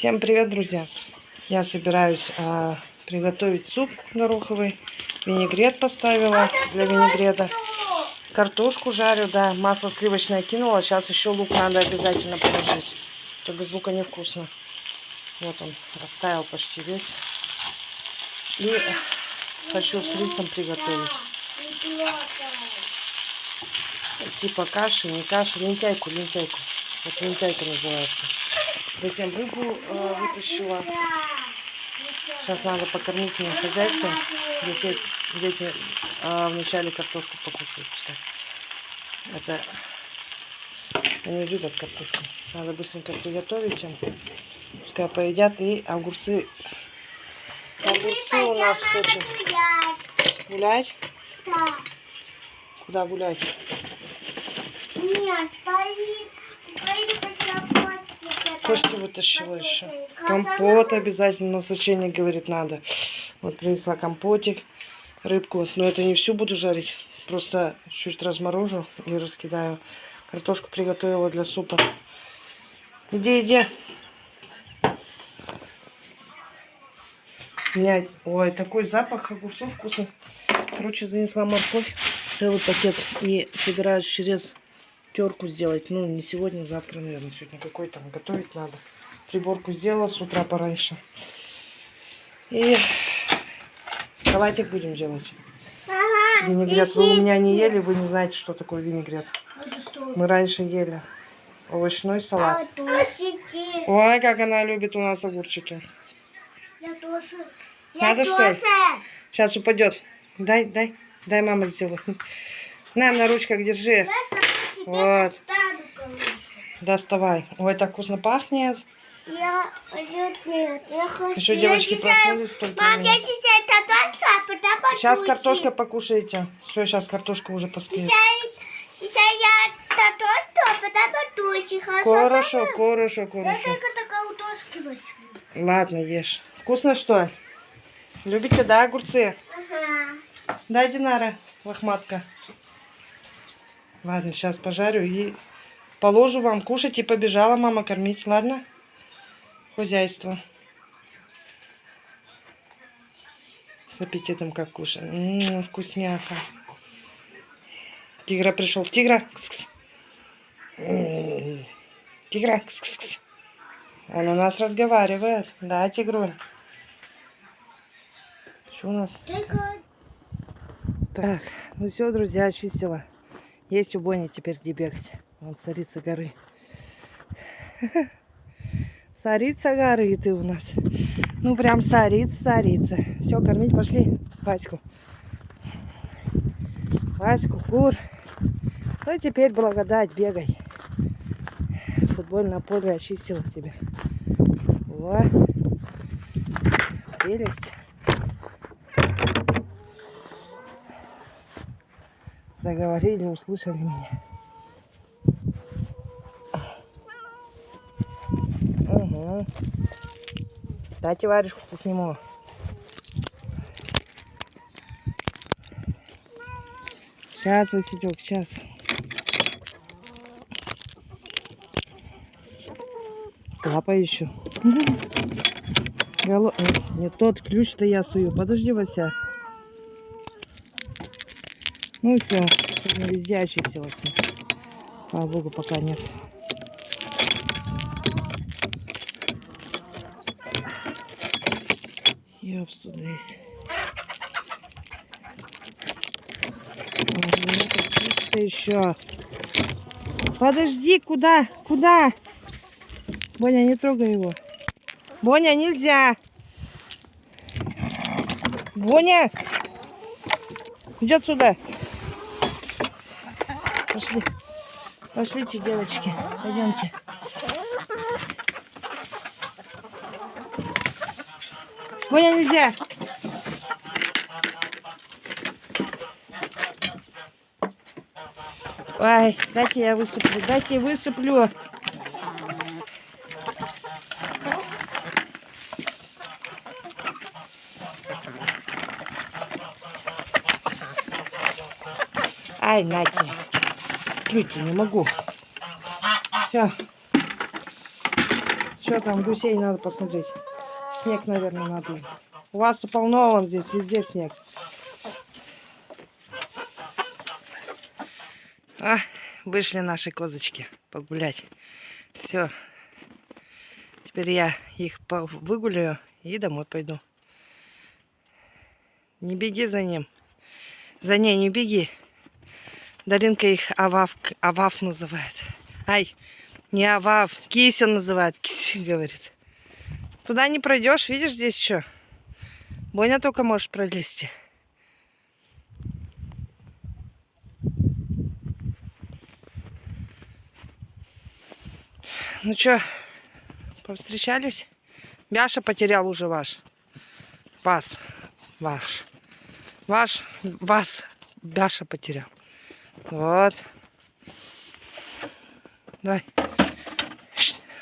Всем привет, друзья! Я собираюсь а, приготовить суп гороховый. Винегрет поставила для винегрета. Картошку жарю, да. Масло сливочное кинула. Сейчас еще лук надо обязательно положить. То без лука невкусно. Вот он растаял почти весь. И хочу с рисом приготовить. Типа каши, не каши, лентяйку, лентяйку. Вот лентяйка называется. Затем рыбу э, вытащила. Сейчас надо покормить мне хозяйство. Дети, дети э, вначале картошку покушают. Это они любят картошку. Надо быстренько приготовить им. Пускай поедят и огурцы. Огурцы у нас хочет гулять. Да. Куда гулять? Нет, поли, поли Кости вытащила еще. Компот обязательно назначение, говорит, надо. Вот принесла компотик, рыбку. Но это не всю буду жарить. Просто чуть разморожу и раскидаю. Картошку приготовила для супа. Иди, иди. У меня, ой, такой запах огурцов вкусный. Короче, занесла морковь, целый пакет. И собираюсь через терку сделать. Ну, не сегодня, завтра, наверное, сегодня какой там готовить надо. Приборку сделала с утра пораньше. И салатик будем делать. Ага, Винегрет вы у меня не ели, вы не знаете, что такое винегрет. Мы раньше ели овощной салат. Тусите. Ой, как она любит у нас огурчики. Я тоже. Надо, я что ли? тоже. Сейчас упадет. Дай, дай, дай мама сделает. На, на ручках держи. Я Вот. Доставай. Ой, так вкусно пахнет. Я нет, нет, я хочу. Еще девочки я сейчас- проснулись только. Мам, я сейчас картошку, а потом Сейчас отучу. картошка покушайте. Все, сейчас картошка уже поспеет. Сейчас, сейчас я картошку, а потом отучу. Хорошо, хорошо, Я хорошо. только такая удошки возьму. Ладно, ешь. Вкусно что? Любите, да, огурцы? Ага. Да, Динара, лохматка. Ладно, сейчас пожарю и положу вам кушать и побежала мама кормить, ладно? Хозяйство. С аппетитом как кушать. М, вкусняка. Тигра пришел. Тигра. Кс-кс. М, Тигра. Кс-кс-кс. Он у нас разговаривает. Да, тигруль. Что у нас? Так, ну все, друзья, очистила. Есть у Бони теперь где бегать. Вон царица горы. Царица горы ты у нас. Ну прям царица, царица. Все, кормить пошли Ваську. Ваську, кур. Ну теперь благодать, бегай. Футбольное поле очистила тебя. Во. Прелесть. Заговорили, услышали меня. Угу. Дайте варежку-то сниму. Сейчас, Василек, сейчас. Лапа еще. Голо... Нет, Не тот ключ-то я сую. Подожди, Вася. Ну все, сегодня везде очистилось. Слава богу, пока нет. Ёпсту здесь. еще. Подожди, куда? Куда? Боня, не трогай его. Боня, нельзя. Боня! Идет сюда. Пошли. Пошлите, девочки. Пойдемте. Боня, нельзя. Ай, дайте я высыплю. Дайте я высыплю. Ай, Нати. Плюйте, не могу. Все. Что там, гусей надо посмотреть. Снег, наверное, надо. У вас-то полно, вон здесь, везде снег. А, вышли наши козочки погулять. Все. Теперь я их выгуляю и домой пойду. Не беги за ним. За ней не беги. Даринка их Авав, Авав называет. Ай, не Авав, Кися называет. Кися говорит. Туда не пройдешь, видишь, здесь еще. Боня только может пролезти. Ну что, повстречались? Бяша потерял уже ваш. Вас. Ваш. Ваш. Вас. Бяша потерял. Вот. Давай.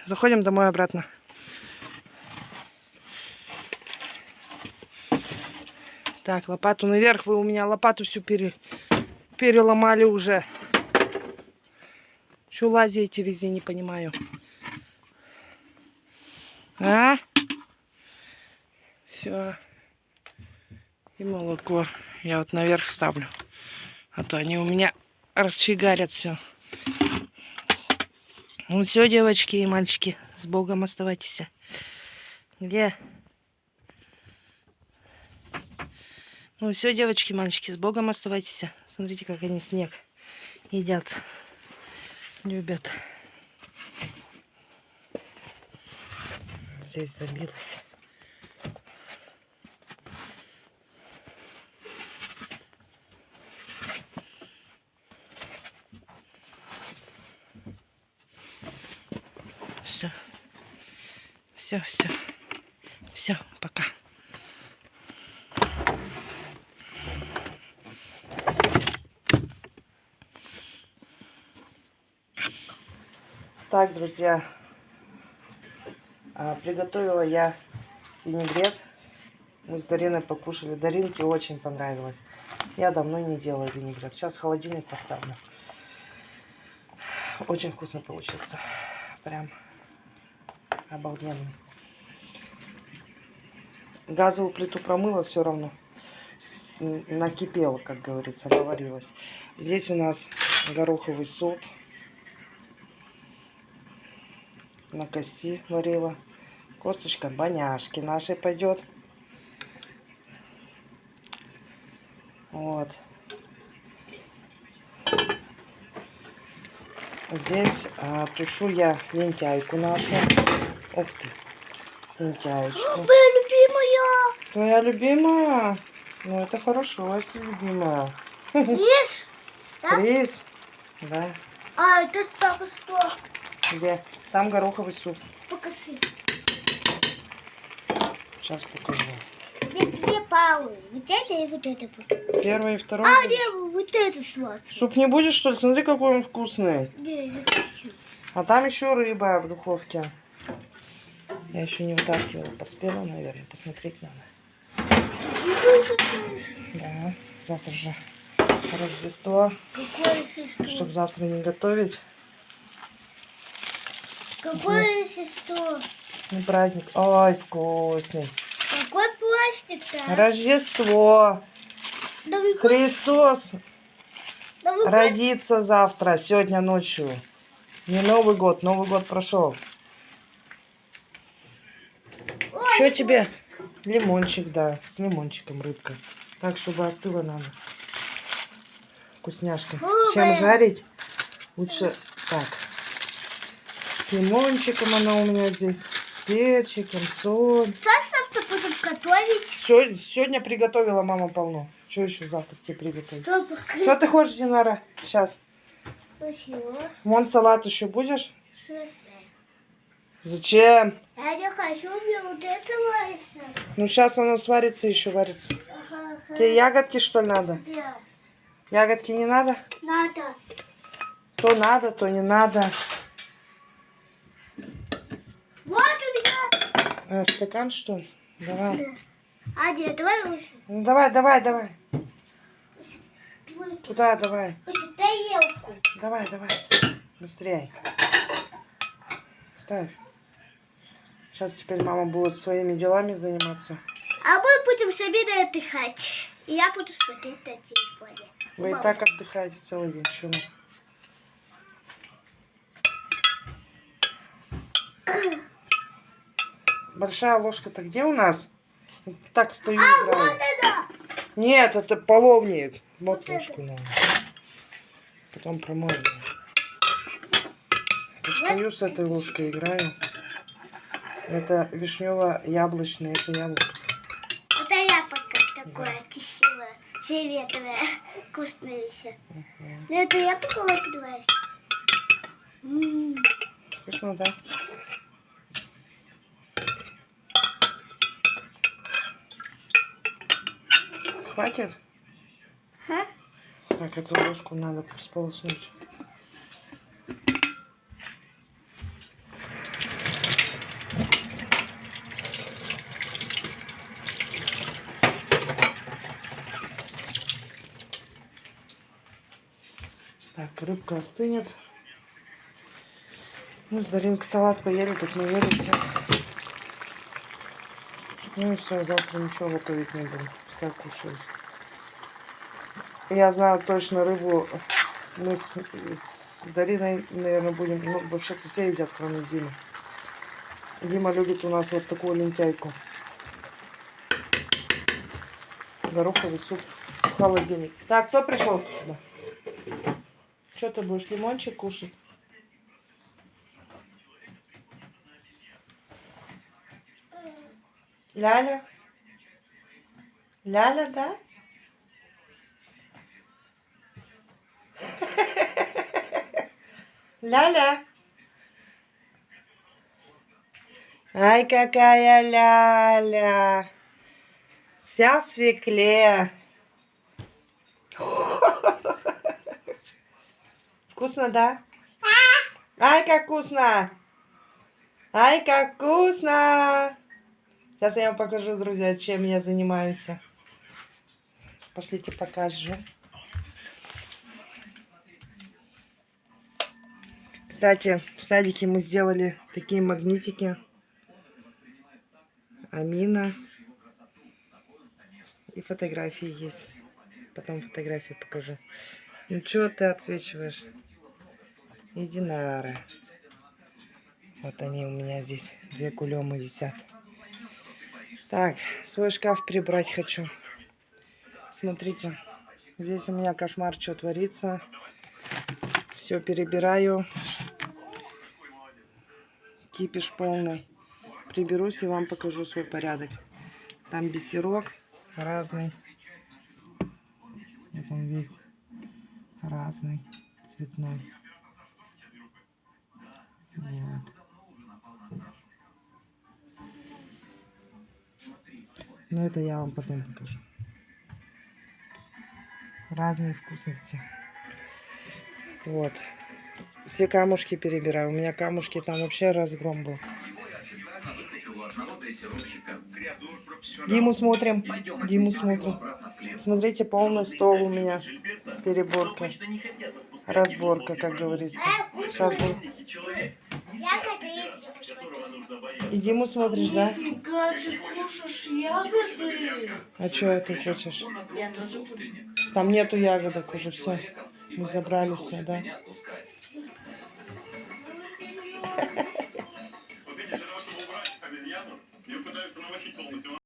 Заходим домой обратно. Так, лопату наверх. Вы у меня лопату всю пере... переломали уже. Что лазите везде, не понимаю. А? Все. И молоко. Я вот наверх ставлю. А то они у меня расфигарят все. Ну все, девочки и мальчики, с Богом оставайтесь. Где? Ну все, девочки, мальчики, с Богом оставайтесь. Смотрите, как они снег едят. Любят. Здесь забилась. Все, все. Все, пока. Так, друзья, а, приготовила я винегрет. Мы с Дариной покушали. Даринке очень понравилось. Я давно не делала винегрет. Сейчас в холодильник поставлю. Очень вкусно получился. Прям обалденный. Газовую плиту промыла все равно. Накипела, как говорится, наварилась. Здесь у нас гороховый суп. На кости варила. Косточка баняшки нашей пойдет. Вот. Здесь а, тушу я лентяйку нашу. Ух ты. Лентяечку. Моя любимая. Твоя любимая? Ну, это хорошо, если любимая. Ешь. Да? Рис. Да. А, это так что? Где? Там гороховый суп. Покажи. Сейчас покажу. Где две палы. Вот это и вот это. будет. Первый и второй. А, будет. не, вот это сладкое. Суп не будешь, что ли? Смотри, какой он вкусный. Не, я хочу. А там еще рыба в духовке. Я еще не вытаскивала. Поспела, наверное. Посмотреть надо. Да. Завтра же Рождество. Чтобы завтра не готовить. Какое сестро? Ну, праздник. Ой, вкусный. Какой пластик-то? Рождество. Вы- Христос вы- родится завтра, сегодня ночью. Не Новый год, Новый год прошел. Что тебе? Лимончик, да, с лимончиком рыбка. Так, чтобы остыла надо. Вкусняшка. Чем жарить? Лучше так. С лимончиком она у меня здесь. С перчиком, соль. Что завтра будем готовить? Сегодня приготовила мама полно. Что еще завтра тебе приготовить? Что ты хочешь, Динара? Сейчас. Спасибо. Вон салат еще будешь? Зачем? Я не хочу мне вот это варится. Ну, сейчас оно сварится, еще варится. Ага. Тебе ягодки, что ли, надо? Да. Ягодки не надо? Надо. То надо, то не надо. Вот у меня. Э, стакан, что ли? Давай. А, нет, давай выше. Ну, давай, давай, давай. Выше, Туда, давай. выше тарелку. Давай, давай. Быстрее. Ставь. Сейчас теперь мама будет своими делами заниматься. А мы будем с Аминой отдыхать. И я буду смотреть на телефоне. Вы и Мама. так отдыхаете целый день. Чему? Большая ложка-то где у нас? Так стою А, вот играю. она! Нет, это половник. Вот Вот ложку надо. Потом промою. Стою с этой ложкой, играю. Это вишнево-яблочное, это яблоко. Это я пока такое красивое, фиолетовое, вкусное еще. Ну это я пока называюсь. М, Вкусно, да? Хватит? ха? Так, эту ложку надо сполоснуть. Так, рыбка остынет. Мы с Даринкой салат поели, так наелись. Ну и все, завтра ничего готовить не будем. Пускай кушают. Я знаю точно рыбу. Мы с, с Дариной, наверное, будем... Ну, вообще-то все едят, кроме Димы. Дима любит у нас вот такую лентяйку. Гороховый суп в холодильник. Так, кто пришел сюда? Что ты будешь лимончик кушать? Ляля? Ляля, да? Ляля. Ай, какая ляля. Вся в свекле. Вкусно, да? Ай, как вкусно. Ай, как вкусно. Сейчас я вам покажу, друзья, чем я занимаюсь. Пошлите покажу. Кстати, в садике мы сделали такие магнитики. Амина. И фотографии есть. Потом фотографии покажу. Ну что ты отсвечиваешь? И Динара. Вот они у меня здесь. Две кулемы висят. Так, свой шкаф прибрать хочу. Смотрите. Здесь у меня кошмар, что творится. Все перебираю. Кипиш полный. Приберусь и вам покажу свой порядок. Там бисерок разный. Вот он весь разный, цветной. Вот. Но это я вам потом покажу. Разные вкусности. Вот. Все камушки перебираю. У меня камушки там вообще разгром был. Диму смотрим. Диму смотрим. Смотрите, полный стол у меня. Переборка. Разборка, как говорится. Сейчас будем. Диму смотришь, да? Нифига, ты кушаешь ягоды? А что ты хочешь? Я тоже буду. Там нету ягодок уже, все. Мы забрали все, да?